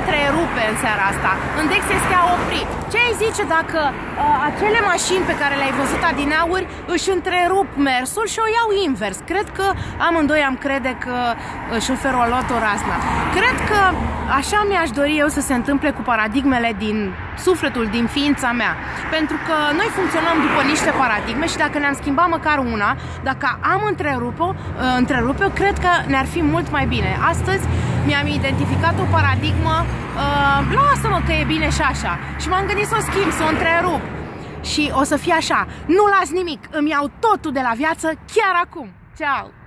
întrerupe în seara asta. În Dex este a opri. Ce ai zice dacă uh, acele mașini pe care le-ai văzut adineauri își întrerup mersul și o iau invers? Cred că amândoi am crede că uh, șoferul a luat o razna. Cred că așa mi-aș dori eu să se întâmple cu paradigmele din sufletul, din ființa mea. Pentru că noi funcționăm după niște paradigme și dacă ne-am schimbat măcar una, dacă am întrerupe-o, uh, întrerupe cred că ne-ar fi mult mai bine. Astăzi mi-am identificat o paradigmă, uh, lasă-mă că e bine și așa. Și m-am gândit să o schimb, să o întrerup. Și o să fie așa, nu las nimic, îmi iau totul de la viață chiar acum. Ceau!